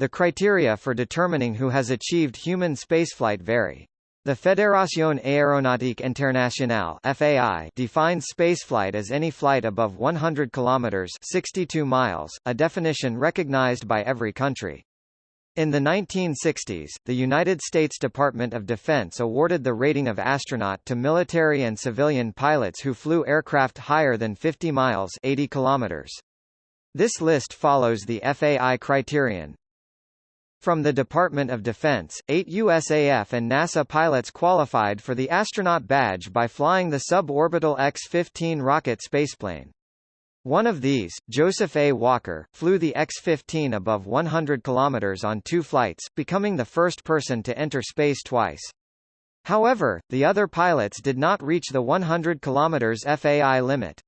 The criteria for determining who has achieved human spaceflight vary. The Fédération Aéronautique Internationale (FAI) defines spaceflight as any flight above 100 kilometers (62 miles), a definition recognized by every country. In the 1960s, the United States Department of Defense awarded the rating of astronaut to military and civilian pilots who flew aircraft higher than 50 miles 80 kilometers. This list follows the FAI criterion. From the Department of Defense, eight USAF and NASA pilots qualified for the astronaut badge by flying the suborbital X-15 rocket spaceplane. One of these, Joseph A. Walker, flew the X-15 above 100 km on two flights, becoming the first person to enter space twice. However, the other pilots did not reach the 100 km FAI limit.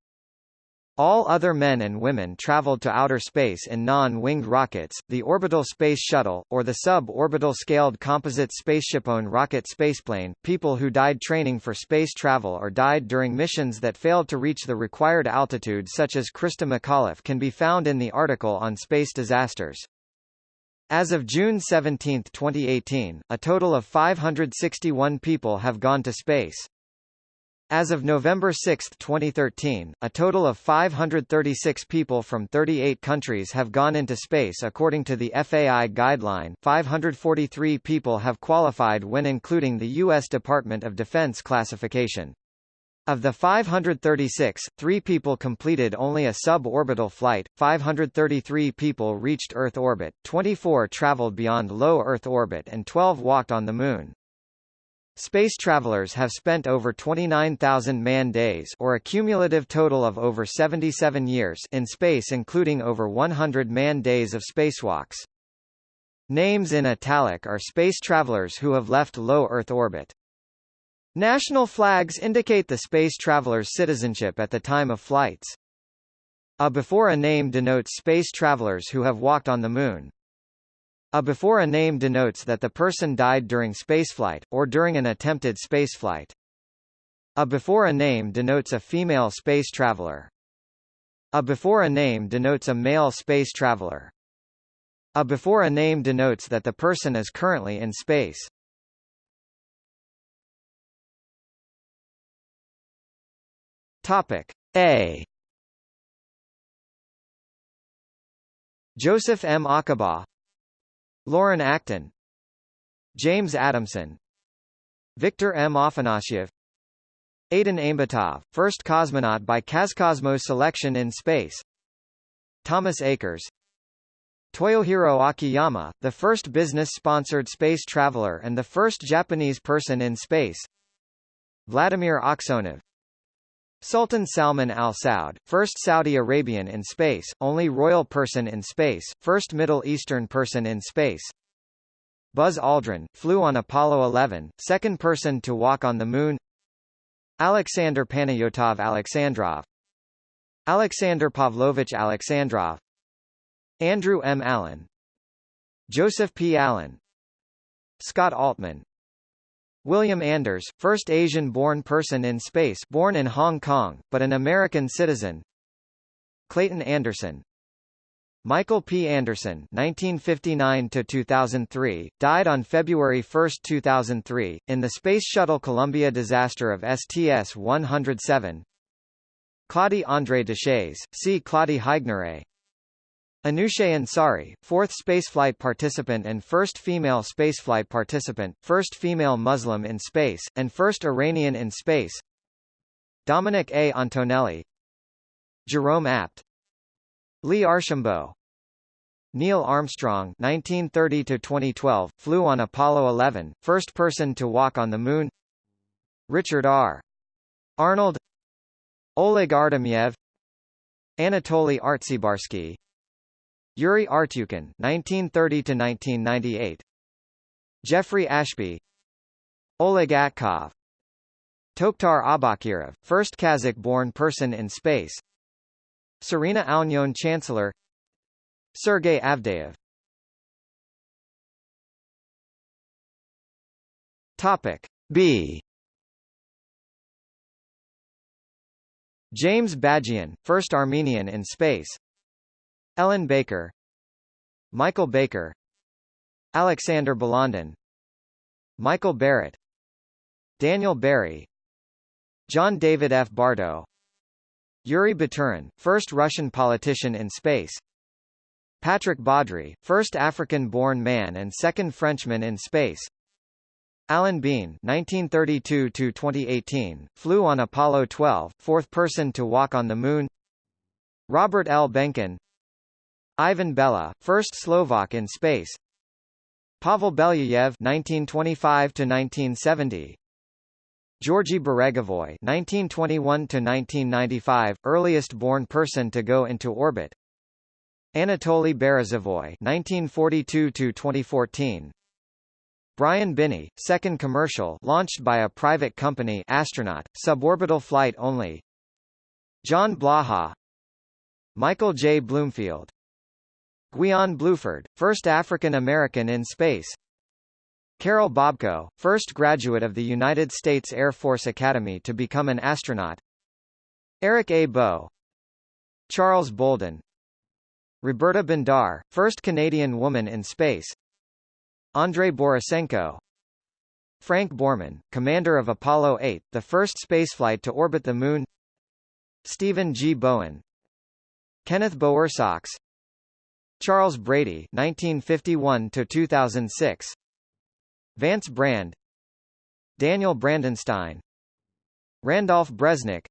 All other men and women traveled to outer space in non-winged rockets, the Orbital Space Shuttle, or the sub-orbital scaled composite spaceshipone rocket spaceplane. People who died training for space travel or died during missions that failed to reach the required altitude such as Christa McAuliffe can be found in the article on space disasters. As of June 17, 2018, a total of 561 people have gone to space. As of November 6, 2013, a total of 536 people from 38 countries have gone into space according to the FAI guideline 543 people have qualified when including the U.S. Department of Defense classification. Of the 536, three people completed only a suborbital flight, 533 people reached Earth orbit, 24 traveled beyond low Earth orbit and 12 walked on the Moon. Space travelers have spent over 29,000 man-days or a cumulative total of over 77 years in space including over 100 man-days of spacewalks. Names in italic are space travelers who have left low Earth orbit. National flags indicate the space traveler's citizenship at the time of flights. A before a name denotes space travelers who have walked on the Moon. A before a name denotes that the person died during spaceflight, or during an attempted spaceflight. A before a name denotes a female space traveler. A before a name denotes a male space traveler. A before a name denotes that the person is currently in space. Topic A Joseph M. Acaba Loren Acton James Adamson Victor M. Afanasyev Aidyn Aimbetov, first cosmonaut by Kazcosmos selection in space Thomas Akers Toyohiro Akiyama, the first business-sponsored space traveler and the first Japanese person in space Vladimir Aksyonov Sultan Salman Al Saud, first Saudi Arabian in space, only royal person in space, first Middle Eastern person in space. Buzz Aldrin, flew on Apollo 11, second person to walk on the Moon. Alexander Panayotov Alexandrov Alexander Pavlovich Alexandrov Andrew M. Allen Joseph P. Allen Scott Altman William Anders, first Asian-born person in space born in Hong Kong, but an American citizen. Clayton Anderson. Michael P. Anderson 1959–2003, died on February 1, 2003, in the Space Shuttle Columbia disaster of STS-107 Claudie André Deshays, see Claudie Haigneré Anousheh Ansari, fourth spaceflight participant and first female spaceflight participant, first female Muslim in space, and first Iranian in space. Dominic A. Antonelli. Jerome Apt. Lee Archambault. Neil Armstrong 1930-2012, flew on Apollo 11, first person to walk on the Moon. Richard R. Arnold. Oleg Artemyev. Anatoly Artsebarsky Yuri Artyukhin (1930–1998), Jeffrey Ashby, Oleg Atkov, Tokhtar Aubakirov, first Kazakh-born person in space, Serena Auñón Chancellor, Sergey Avdeyev. Topic B. James Bagian, first Armenian in space. Ellen Baker. Michael Baker. Alexander Balandin Michael Barrett. Daniel Barry. John David F. Bartoe. Yuri Baturin, first Russian politician in space. Patrick Baudry, first African-born man and second Frenchman in space. Alan Bean (1932–2018) flew on Apollo 12, fourth person to walk on the Moon. Robert L. Behnken, Ivan Bella, first Slovak in space. Pavel Belyayev (1925–1970). Georgy Beregovoy (1921–1995), earliest born person to go into orbit. Anatoly Berezovoy (1942–2014). Brian Binnie, second commercial launched by a private company astronaut, suborbital flight only John Blaha Michael J. Bloomfield Guion Bluford, first African-American in space. Karol Bobko, first graduate of the United States Air Force Academy to become an astronaut. Eric A. Boe Charles Bolden. Roberta Bondar, first Canadian woman in space. Andrei Borisenko Frank Borman, commander of Apollo 8, the first spaceflight to orbit the Moon. Stephen G. Bowen. Kenneth Bowersox Charles Brady 1951 to 2006 Vance Brand. Daniel Brandenstein. Randolph Bresnik.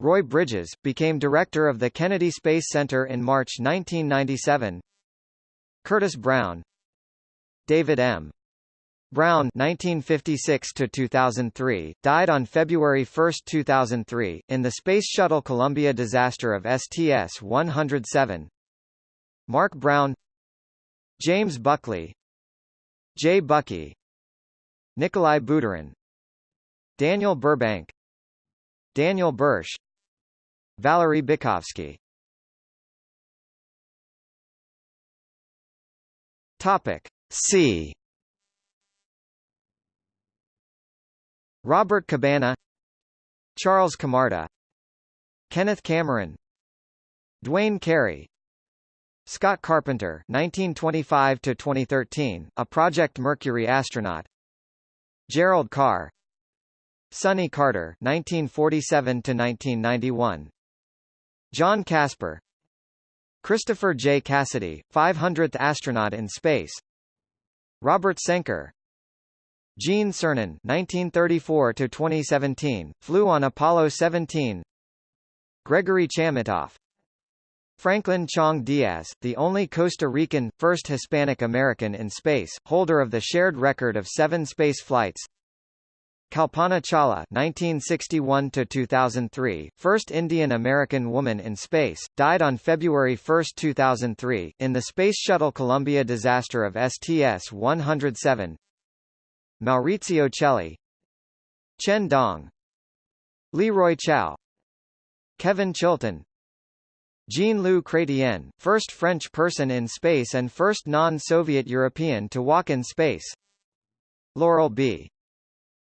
Roy Bridges, became director of the Kennedy Space Center in March 1997 Curtis Brown. David M. Brown 1956 to 2003 died on February 1, 2003 in the Space Shuttle Columbia disaster of STS-107. Mark Brown James Buckley Jay Buckey Nikolai Budarin Daniel Burbank Daniel Burch Valery Bykovsky Topic C. Robert Cabana Charles Camarda Kenneth Cameron Duane Carey Scott Carpenter 1925 to 2013 a Project Mercury astronaut. Gerald Carr. Sonny Carter 1947 to 1991 John Casper. Christopher J. Cassidy 500th astronaut in space. Robert Cenker. Gene Cernan 1934 to 2017, flew on Apollo 17 Gregory Chamitoff Franklin Chang Diaz, the only Costa Rican, first Hispanic American in space, holder of the shared record of seven space flights. Kalpana Chawla (1961–2003), first Indian-American woman in space, died on February 1, 2003, in the Space Shuttle Columbia disaster of STS-107. Maurizio Cheli, Chen Dong, Leroy Chiao, Kevin Chilton, Jean-Luc Chrétien, first French person in space and first non-Soviet European to walk in space. Laurel B.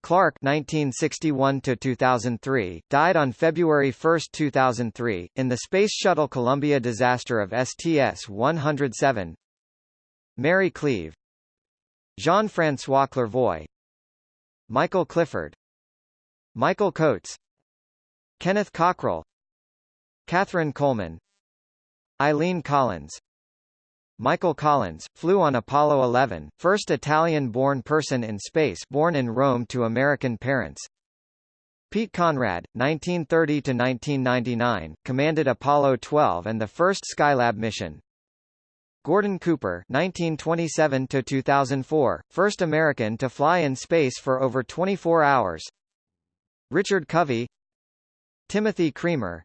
Clark (1961–2003) died on February 1, 2003, in the Space Shuttle Columbia disaster of STS-107. Mary Cleave, Jean-François Clervoy, Michael Clifford, Michael Coates, Kenneth Cockrell, Catherine Coleman, Eileen Collins, Michael Collins, flew on Apollo 11, first Italian-born person in space born in Rome to American parents. Pete Conrad, 1930–1999, commanded Apollo 12 and the first Skylab mission. Gordon Cooper 1927–2004, first American to fly in space for over 24 hours. Richard Covey Timothy Creamer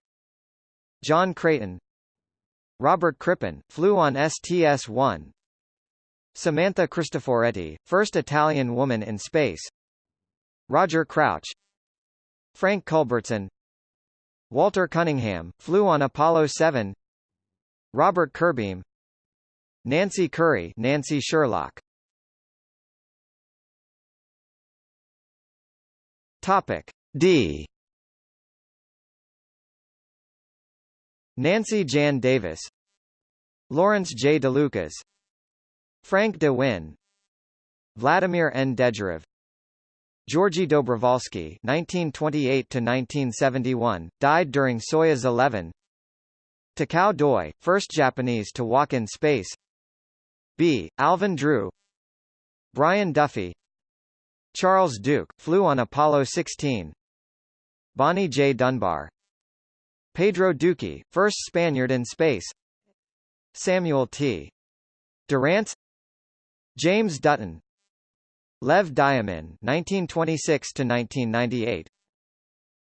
John Creighton Robert Crippen, flew on STS-1. Samantha Cristoforetti, first Italian woman in space. Roger Crouch. Frank Culbertson. Walter Cunningham, flew on Apollo 7 Robert Curbeam Nancy Currie, Nancy Sherlock. Topic D Nancy Jan Davis Lawrence J. DeLucas Frank de Winne Vladimir Nedejarev Georgy Dobrovolsky (1928–1971) died during Soyuz 11. Takao Doi, first Japanese to walk in space. B. Alvin Drew. Brian Duffy. Charles Duke flew on Apollo 16. Bonnie J. Dunbar. Pedro Duque, first Spaniard in space. Samuel T. Durrance. James Dutton. Lev Dyomin (1926–1998),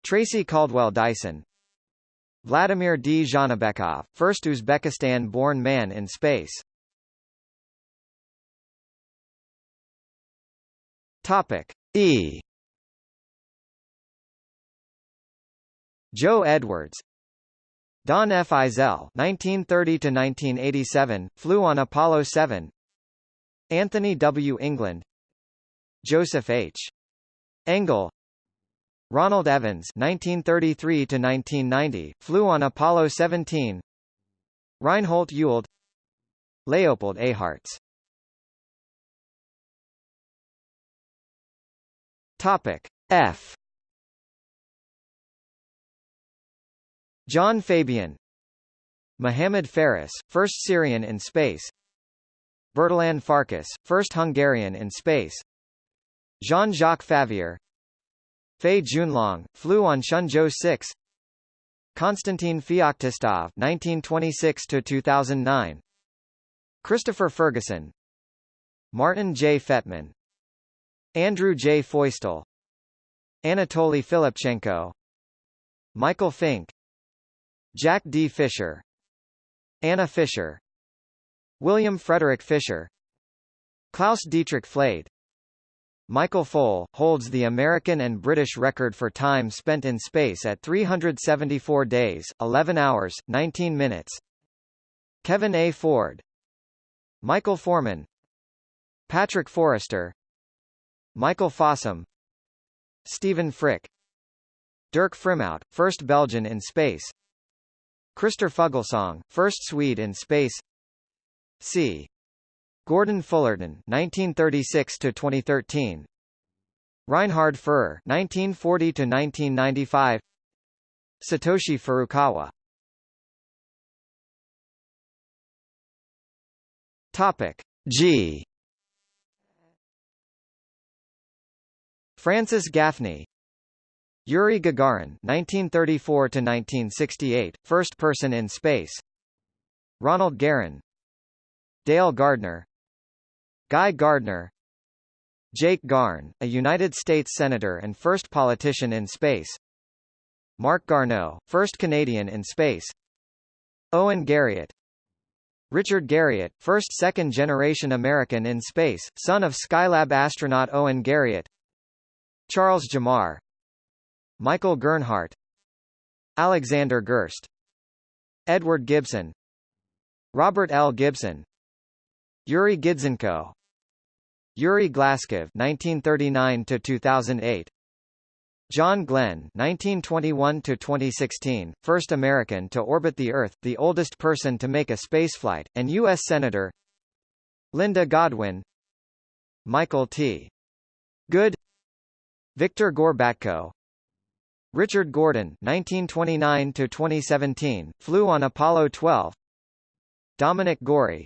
Tracy Caldwell Dyson, Vladimir Dzhanibekov, first Uzbekistan-born man in space. Topic E. Joe Edwards, Don F. Eisele (1930–1987) flew on Apollo 7. Anthony W. England, Joseph H. Engel, Ronald Evans 1933 to 1990 flew on Apollo 17 Reinhold Ewald Leopold Eyharts Topic F John Fabian Mohamed Faris, first Syrian in space Bertalan Farkas, first Hungarian in space Jean-Jacques Favier Fei Junlong, flew on Shenzhou 6 Konstantin Feoktistov 1926–2009 Christopher Ferguson Martin J. Fetman Andrew J. Feustel Anatoly Filipchenko Michael Fink Jack D. Fisher Anna Fisher William Frederick Fisher Klaus Dietrich Flade. Michael Foale, holds the American and British record for time spent in space at 374 days, 11 hours, 19 minutes. Kevin A. Ford. Michael Foreman Patrick Forrester. Michael Fossum. Stephen Frick. Dirk Frimout, first Belgian in space Christer Fuglesang, first Swede in space. C. Gordon Fullerton 1936 to 2013 Reinhard Furrer 1940 to 1995 Satoshi Furukawa. Topic G. Francis Gaffney Yuri Gagarin (1934–1968), first person in space. Ronald Garan. Dale Gardner. Guy Gardner. Jake Garn, a United States Senator and first politician in space. Marc Garneau, first Canadian in space. Owen Garriott. Richard Garriott, first second-generation American in space, son of Skylab astronaut Owen Garriott. Charles Gemar Michael Gernhardt Alexander Gerst Edward Gibson Robert L. Gibson Yuri Gidzenko Yuri Glazkov 1939 to 2008 John Glenn 1921 to 2016 first American to orbit the earth the oldest person to make a spaceflight and US senator Linda Godwin Michael T Good Victor Gorbatko Richard Gordon 1929 to 2017 flew on Apollo 12 Dominic Gorie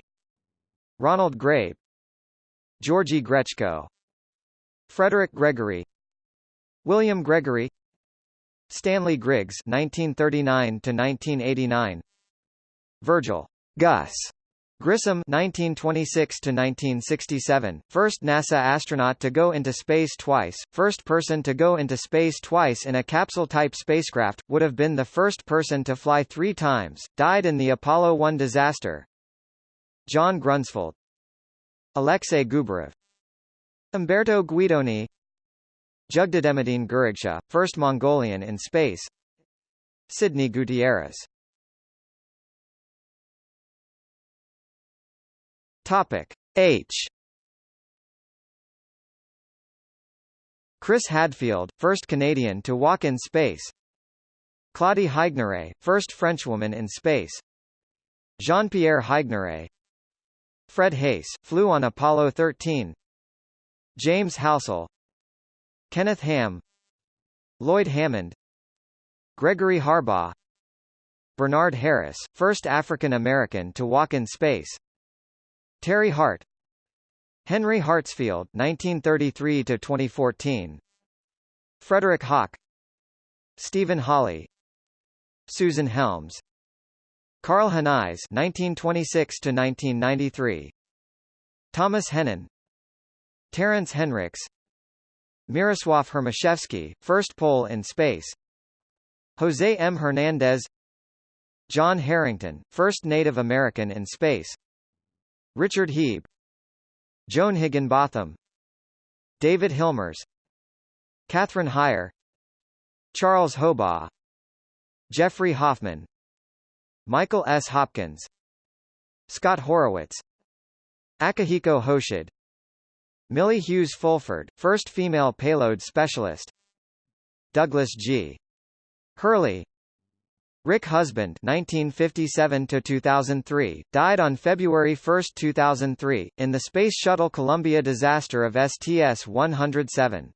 Ronald Grabe. Georgy Grechko Frederick Gregory. William Gregory. Stanley Griggs 1939 to 1989 Virgil. Gus Grissom 1926 to 1967 first NASA astronaut to go into space twice first person to go into space twice in a capsule type spacecraft would have been the first person to fly 3 times died in the Apollo 1 disaster. John Grunsfeld Alexei Gubarev. Umberto Guidoni. Jugdademedine Gurigsha, first Mongolian in space. Sidney Gutierrez Topic H. Chris Hadfield, first Canadian to walk in space. Claudie Haigneré, first Frenchwoman in space. Jean-Pierre Haigneré Fred Haise, flew on Apollo 13 James Halsell Kenneth Ham Lloyd Hammond. Gregory Harbaugh. Bernard Harris, first African American to walk in space Terry Hart. Henry Hartsfield 1933 to 2014 Frederick Hawk Stephen Hawley. Susan Helms. Karl Henize 1926 to 1993 Thomas Hennen Terence Henricks Miroslav Hermaszewski, first Pole in space. Jose M. Hernandez. John Herrington, first Native American in space Richard Hieb Joan Higginbotham David Hilmers Catherine Hire Charles Hobaugh Jeffrey Hoffman Michael S. Hopkins Scott Horowitz Akihiko Hoshide Millie Hughes Fulford, first female payload specialist Douglas G. Hurley Rick Husband 1957 to 2003 died on February 1, 2003 in the Space Shuttle Columbia disaster of STS-107.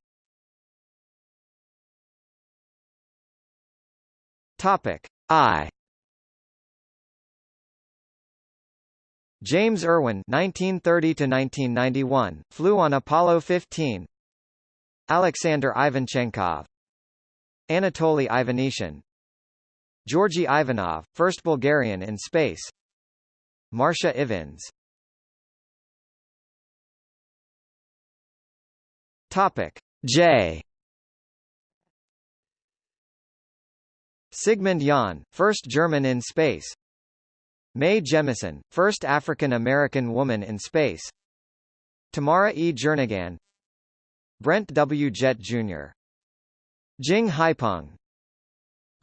Topic. I. James Irwin 1930 to 1991 flew on Apollo 15 Alexander Ivanchenkov Anatoly Ivanishin Georgy Ivanov first Bulgarian in space. Marcia Ivins. Topic. J. Sigmund Jähn first German in space. Mae Jemison, first African-American woman in space. Tamara E. Jernigan. Brent W. Jett Jr. Jing Haipeng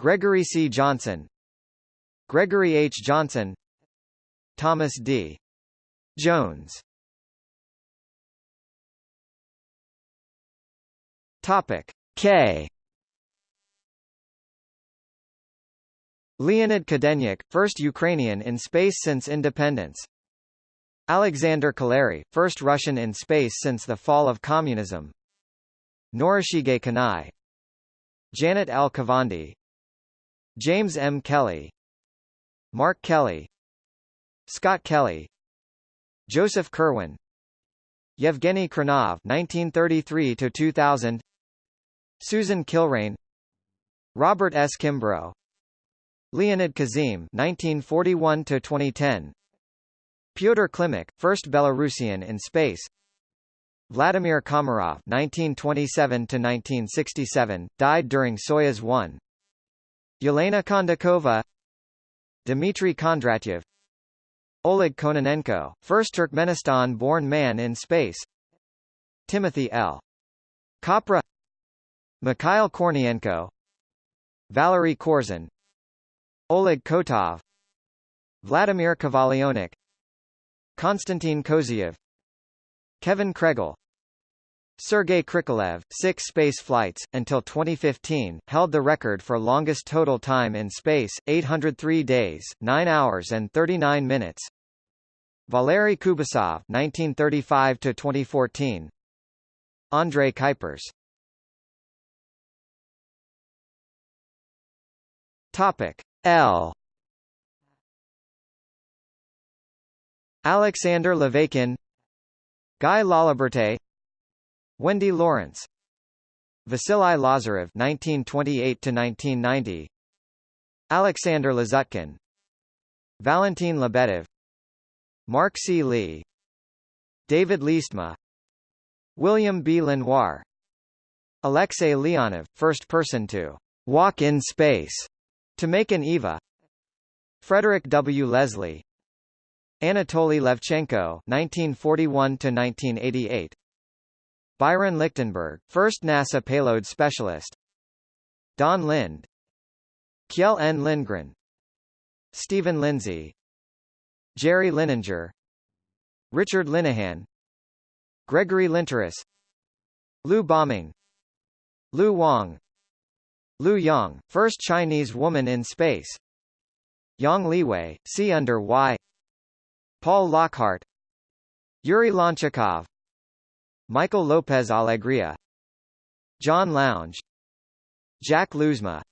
Gregory C. Johnson Gregory H. Johnson Thomas D. Jones Topic K Leonid Kadeniuk, first Ukrainian in space since independence. Alexander Kaleri, first Russian in space since the fall of communism. Norishige Kanai. Janet L. James M. Kelly. Mark Kelly. Scott Kelly. Joseph Kerwin. Yevgeny Khrunov 1933 to 2000. Susan Kilrain. Robert S. Kimbrough Leonid Kizim 1941 to 2010 Pyotr Klimuk first Belarusian in space Vladimir Komarov 1927 to 1967 died during Soyuz 1 Yelena Kondakova Dmitry Kondratyev Oleg Kononenko first Turkmenistan-born man in space Timothy L. Kopra Mikhail Kornienko Valery Korzun Oleg Kotov Vladimir Kovalyonok Konstantin Kozeyev Kevin Kregel Sergei Krikalev, six space flights, until 2015, held the record for longest total time in space, 803 days, 9 hours and 39 minutes. Valery Kubasov 1935–2014 Andrei Kuipers Topic. L Alexander Levakin Guy Laliberte Wendy Lawrence. Vasily Lazarev 1928 to 1990 Alexander Lazutkin Valentin Lebedev. Mark C. Lee. David Leestma William B. Lenoir. Alexei Leonov, first person to walk in space to make an EVA Frederick W. Leslie. Anatoly Levchenko 1941–1988 Byron Lichtenberg, first NASA payload specialist. Don Lind. Kjell N. Lindgren. Stephen Lindsay. Jerry Linenger Richard Linehan. Gregory Linteris. Liu Boming. Liu Wang. Liu Yang, first Chinese woman in space. Yang Liwei, see under Y. Paul Lockhart. Yuri Lonchakov Michael Lopez Alegria John Lounge Jack Lousma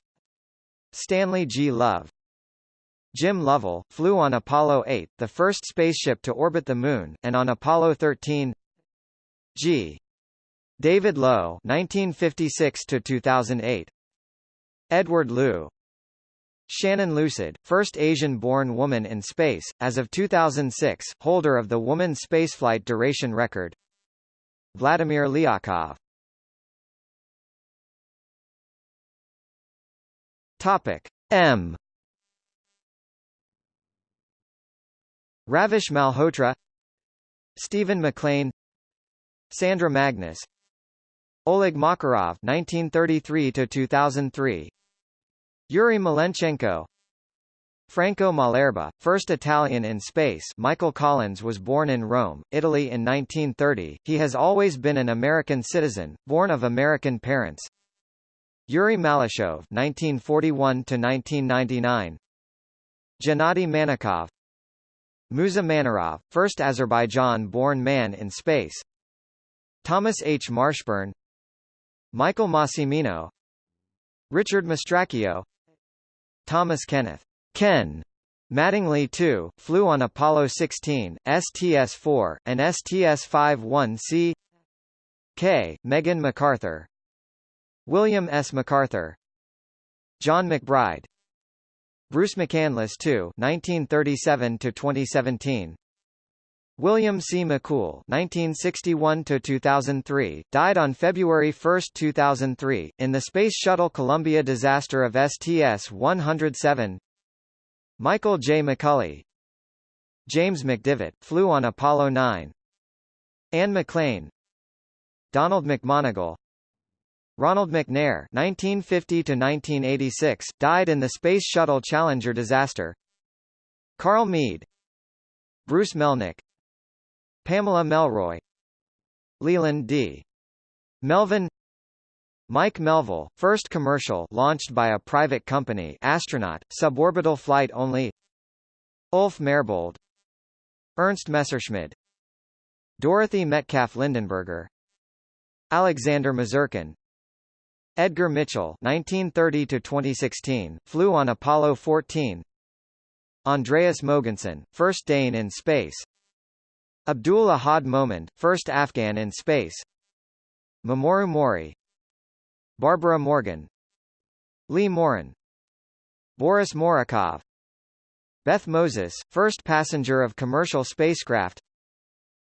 Stanley G. Love Jim Lovell, flew on Apollo 8, the first spaceship to orbit the Moon, and on Apollo 13 G. David Low 1956–2008 Edward Lu Shannon Lucid, first Asian-born woman in space, as of 2006, holder of the woman spaceflight duration record Vladimir Lyakhov. Topic M. Ravish Malhotra Stephen McLean Sandra Magnus Oleg Makarov 1933 to 2003 Yuri Malenchenko Franco Malerba, first Italian in space Michael Collins was born in Rome, Italy in 1930, he has always been an American citizen, born of American parents. Yuri Malyshev 1941–1999 Gennady Manakov. Musa Manarov, first Azerbaijan-born man in space. Thomas H. Marshburn. Michael Massimino. Richard Mastracchio. Thomas Kenneth Ken Mattingly II, flew on Apollo 16, STS-4, and STS-51C K. Megan McArthur William S. MacArthur John McBride Bruce McCandless II (1937–2017), William C. McCool (1961–2003), died on February 1, 2003, in the Space Shuttle Columbia disaster of STS-107. Michael J. McCulley, James McDivitt, flew on Apollo 9. Anne McClain, Donald McMonagle, Ronald McNair (1950–1986) died in the Space Shuttle Challenger disaster. Carl Meade Bruce Melnick, Pamela Melroy, Leland D. Melvin, Mike Melville, first commercial launched by a private company astronaut, suborbital flight only. Ulf Merbold, Ernst Messerschmidt, Dorothy Metcalf Lindenburger, Alexander Misurkin, Edgar Mitchell (1930–2016) flew on Apollo 14. Andreas Mogensen, first Dane in space. Abdul Ahad Momand, first Afghan in space. Mamoru Mori. Barbara Morgan. Lee Morin. Boris Morukov. Beth Moses, first passenger of commercial spacecraft.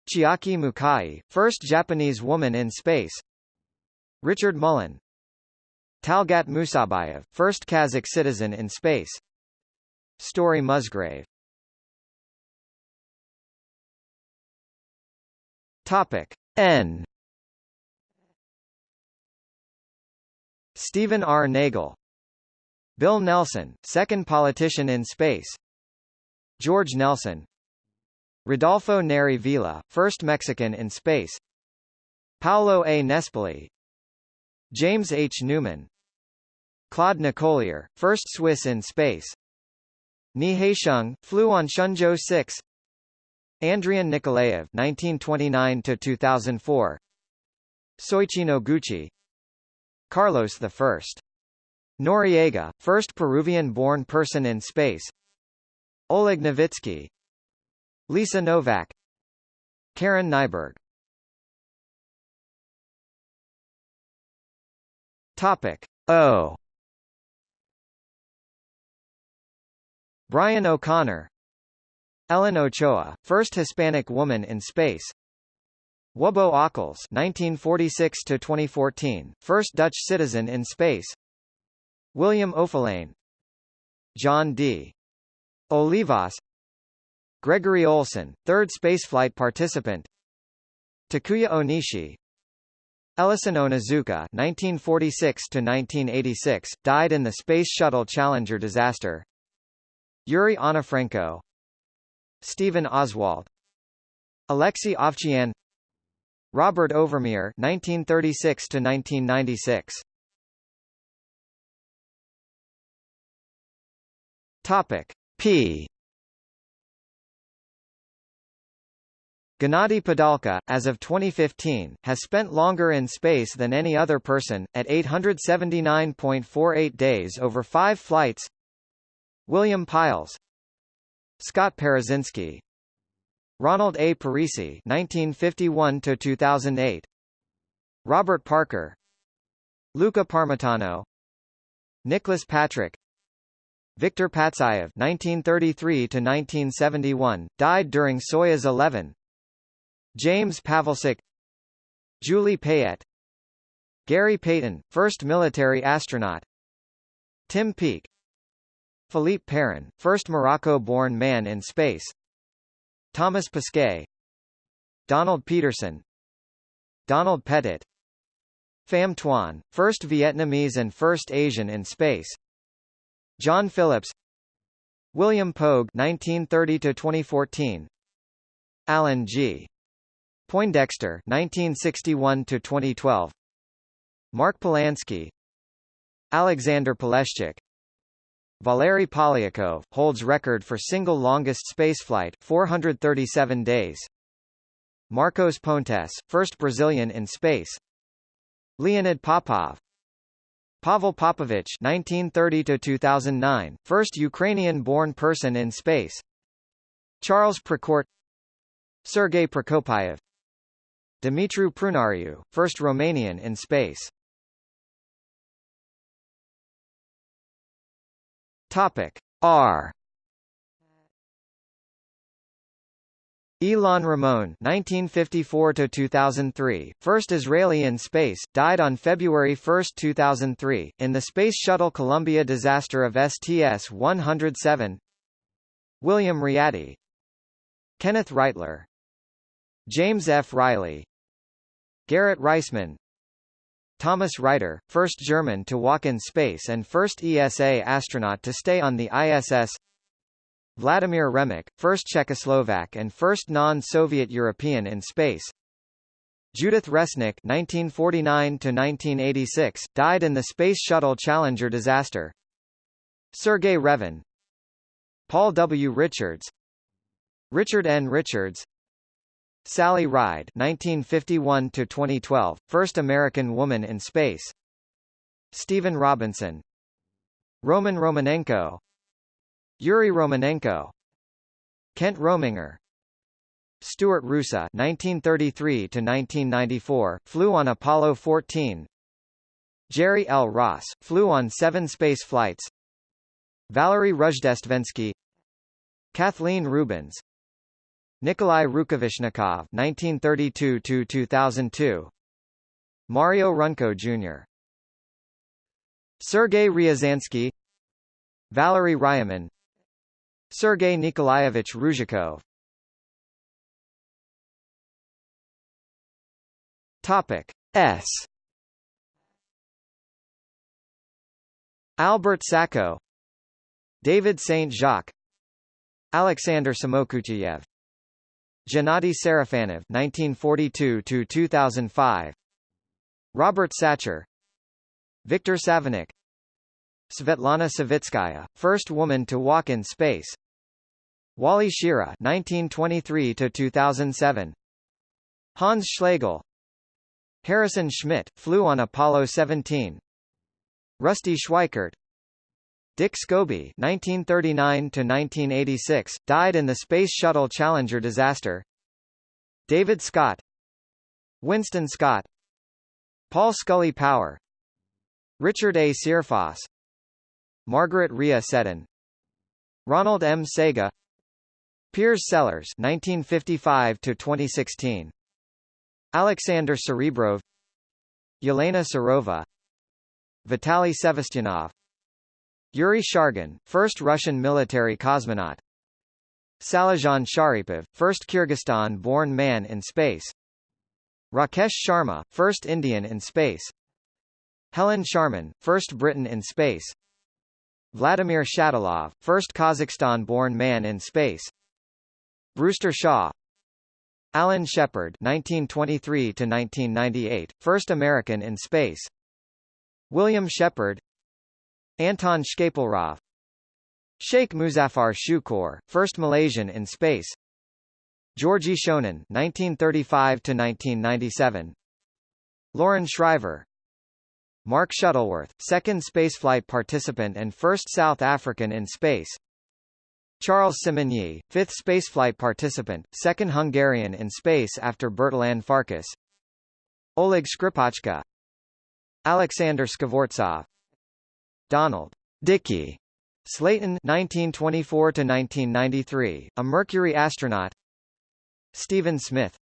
Chiaki Mukai, first Japanese woman in space. Richard Mullen, Talgat Musabayev, first Kazakh citizen in space. Story Musgrave. Topic N. Stephen R. Nagel. Bill Nelson, second politician in space. George Nelson. Rodolfo Neri Vela, first Mexican in space. Paolo A. Nespoli. James H. Newman. Claude Nicollier, first Swiss in space. Ni Haisheng, flew on Shenzhou 6. Andrian Nikolaev (1929–2004). Soichi Noguchi. Carlos I. Noriega, first Peruvian-born person in space. Oleg Novitsky. Lisa Nowak. Karen Nyberg. Topic O. Brian O'Connor Ellen Ochoa, first Hispanic woman in space Wubbo Ockels 1946–2014, first Dutch citizen in space. William Oefelein John D. Olivas. Gregory Olson, third spaceflight participant. Takuya Onishi. Ellison Onizuka (1946–1986) died in the Space Shuttle Challenger disaster. Yuri Onufrenko Stephen Oswald. Alexei Ovchian Robert Overmyer 1936 to 1996 Topic P Gennady Padalka, as of 2015, has spent longer in space than any other person, at 879.48 days over five flights. William Pailes Scott Parazynski Ronald A. Parise 1951–2008 Robert Parker. Luca Parmitano. Nicholas Patrick. Viktor Patsayev 1933–1971, died during Soyuz 11 James Pawelczyk Julie Payette Gary Payton, first military astronaut. Tim Peake. Philippe Perrin, first Morocco-born man in space Thomas Pesquet Donald Peterson Donald Pettit Pham Tuan, first Vietnamese and first Asian in space John Phillips William Pogue 1930 2014 Alan G. Poindexter 1961 to 2012 Mark Polanski Alexander Poleshchuk Valery Polyakov holds record for single longest spaceflight 437 days. Marcos Pontes first Brazilian in space. Leonid Popov. Pavel Popovich 1930 to 2009 first Ukrainian born person in space. Charles Precourt Sergei Prokopyev Dumitru Prunariu, first Romanian in space. Topic R. Ilan Ramon (1954–2003), first Israeli in space, died on February 1, 2003, in the Space Shuttle Columbia disaster of STS-107. William Readdy, Kenneth Reightler, James F. Riley, Garrett Reisman Thomas Reiter, first German to walk in space and first ESA astronaut to stay on the ISS Vladimir Remek, first Czechoslovak and first non-Soviet European in space Judith Resnik (1949–1986) died in the Space Shuttle Challenger disaster. Sergei Revin, Paul W. Richards, Richard N. Richards, Sally Ride 1951 to 2012 first American woman in space. Stephen Robinson. Roman Romanenko. Yuri Romanenko. Kent Rominger. Stuart Roosa 1933 to 1994 flew on Apollo 14 Jerry L. Ross flew on 7 space flights. Valery Rozhdestvensky Kathleen Rubins Nikolai Rukavishnikov (1932–2002), Mario Runco Jr., Sergei Ryazansky, Valery Ryumin, Sergei Nikolaevich Ryzhikov. Topic S. Albert Sacco, David Saint Jacques, Alexander Samokucheyev Gennady Sarafanov (1942–2005), Robert Satcher, Viktor Savinykh, Svetlana Savitskaya, first woman to walk in space, Wally Schirra (1923–2007), Hans Schlegel, Harrison Schmitt, flew on Apollo 17, Rusty Schweickart, Dick Scobie (1939–1986) died in the Space Shuttle Challenger disaster. David Scott, Winston Scott, Paul Scully Power, Richard A. Searfoss, Margaret Rhea Seddon, Ronald M. Sega, Piers Sellers (1955–2016), Alexander Serebrov, Yelena Serova, Vitaly Sevastyanov, Yuri Shargin, first Russian military cosmonaut. Salizhan Sharipov, first Kyrgyzstan-born man in space. Rakesh Sharma, first Indian in space. Helen Sharman, first Briton in space. Vladimir Shatilov, first Kazakhstan-born man in space. Brewster Shaw. Alan Shepard (1923–1998), first American in space. William Shepard, Anton Shkaplerov Sheikh Muzaffar Shukor, first Malaysian in space Georgie Shonin 1935 to 1997 Loren Shriver Mark Shuttleworth, second spaceflight participant and first South African in space Charles Simonyi, fifth spaceflight participant, second Hungarian in space after Bertalan Farkas Oleg Skripochka Alexander Skvortsov Donald Deke Slayton 1924 to 1993, a Mercury astronaut. Stephen Smith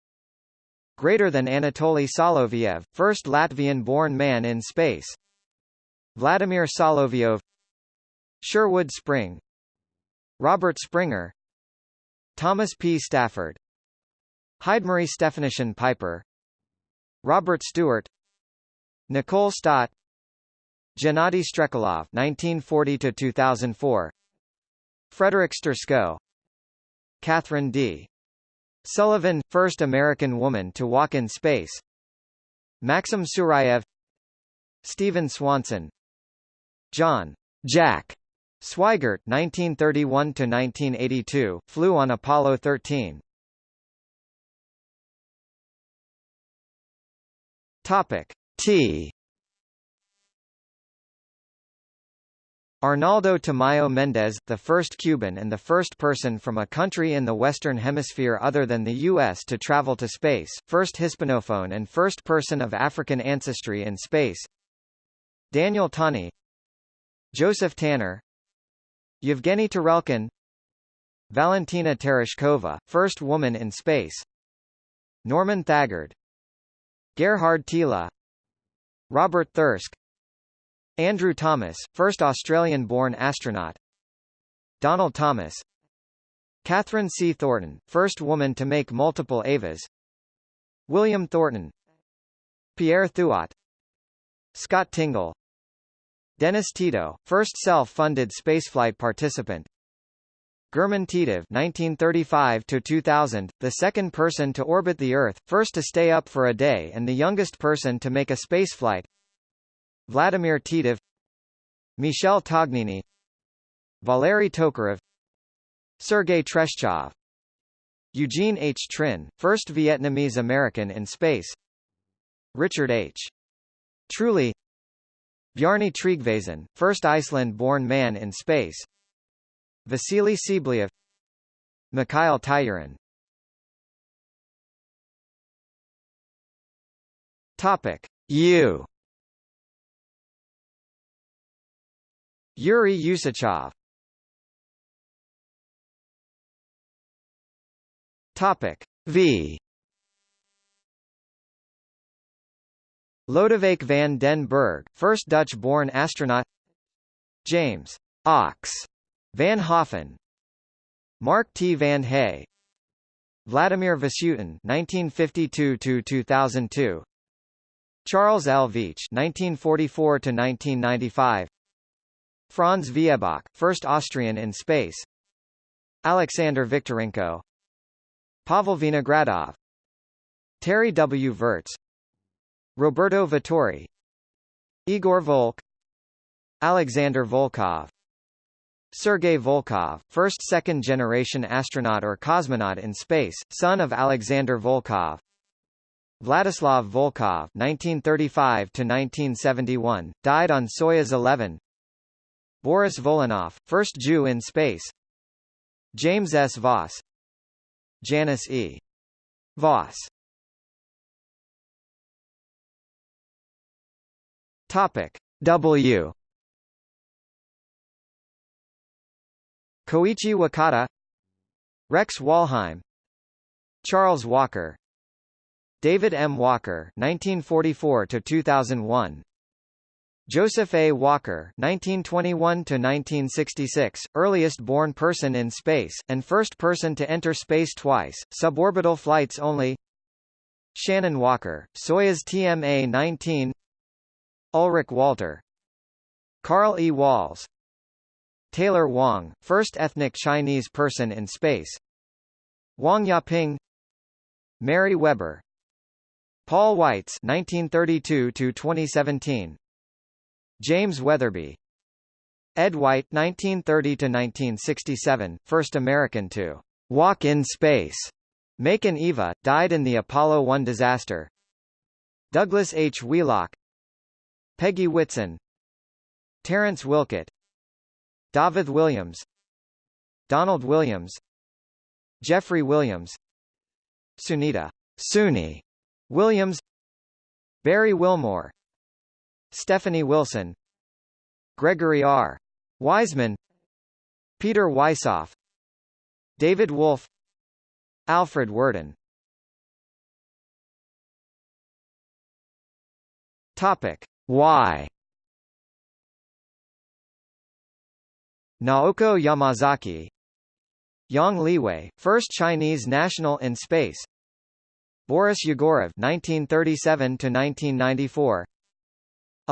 Greater than Anatoly Soloviev, first Latvian-born man in space. Vladimir Solovyov Sherwood Spring. Robert Springer Thomas P. Stafford. Heidemarie Stefanyshyn Piper. Robert Stewart. Nicole Stott Gennady Strekalov 1940 to 2004 Frederick Sturckow Kathryn D. Sullivan, first American woman to walk in space. Maxim Surayev. Steven Swanson. John Jack Swigert 1931 to 1982 flew on Apollo 13 Topic T Arnaldo Tamayo Mendez, the first Cuban and the first person from a country in the Western Hemisphere other than the U.S. to travel to space, first Hispanophone and first person of African ancestry in space. Daniel Tani. Joseph Tanner. Yevgeny Tarelkin Valentina Tereshkova, first woman in space. Norman Thagard. Gerhard Thiele. Robert Thirsk Andrew Thomas, first Australian-born astronaut. Donald Thomas. Kathryn C. Thornton, first woman to make multiple EVAs William Thornton. Pierre Thuot. Scott Tingle. Dennis Tito, first self-funded spaceflight participant. German Titov 1935 to 2000, the second person to orbit the Earth, first to stay up for a day and the youngest person to make a spaceflight Vladimir Titov Michel Tognini Valery Tokarev Sergei Treshchev Eugene H. Trinh, first Vietnamese American in space Richard H. Truly Bjarni Tryggvason, first Iceland-born man in space Vasily Tsibliyev Mikhail Tyurin Topic U Yuri Usachov Topic V. Lodewijk van den Berg, first Dutch-born astronaut. James Ox Van Hoften. Mark T. Vande Hei Vladimir Vasutin 1952–2002 Charles L. Veach 1944–1995 Franz Viehböck, first Austrian in space. Alexander Viktorenko. Pavel Vinogradov. Terry W. Virts Roberto Vittori. Igor Volk. Alexander Volkov. Sergei Volkov, first second-generation astronaut or cosmonaut in space, son of Alexander Volkov. Vladislav Volkov (1935–1971), died on Soyuz 11. Boris Volynov, first Jew in space. James S. Voss. Janice E. Voss. Topic W. Koichi Wakata Rex Walheim Charles Walker David M. Walker 1944 to 2001 Joseph A. Walker 1921–1966, earliest born person in space, and first person to enter space twice, suborbital flights only. Shannon Walker, Soyuz TMA-19 Ulrich Walter. Carl E. Walz. Taylor Wang, first ethnic Chinese person in space. Wang Yaping. Mary Weber. Paul Weitz 1932–2017 James Wetherbee. Ed White 1930 to 1967 first American to walk in space Macon Eva, died in the Apollo 1 disaster. Douglas H. Wheelock. Peggy Whitson. Terrence Wilcutt. David Williams. Donald Williams. Jeffrey Williams. Sunita. Suni. Williams. Barry Wilmore Stephanie Wilson Gregory R. Wiseman Peter Wisoff David Wolf Alfred Worden. Topic. Why? Naoko Yamazaki Yang Liwei, first Chinese national in space. Boris Yegorov 1937 to 1994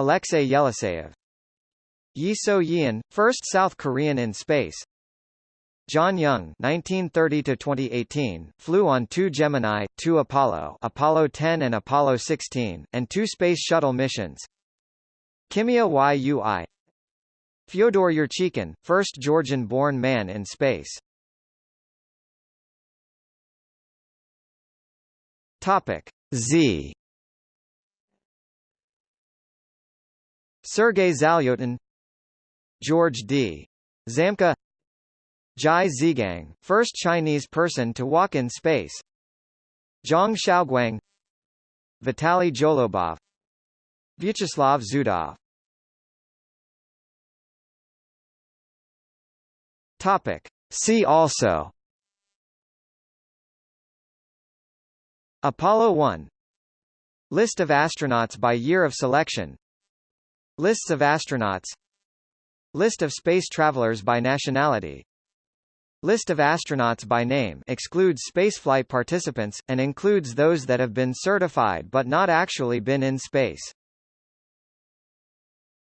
Alexei Yeliseyev Yi So-yeon, first South Korean in space John Young 1930 to 2018 flew on two Gemini, two Apollo, Apollo 10 and Apollo 16, and two Space Shuttle missions. Kimiya Yui Fyodor Yurchikhin, first Georgian-born man in space. Topic Z. Sergei Zalyotin George D. Zamka Zhai Zhigang, first Chinese person to walk in space Zhang Xiaoguang Vitaly Zholobov Vyacheslav Zudov Topic. See also Apollo 1 List of astronauts by year of selection Lists of astronauts List of space travelers by nationality List of astronauts by name excludes spaceflight participants, and includes those that have been certified but not actually been in space.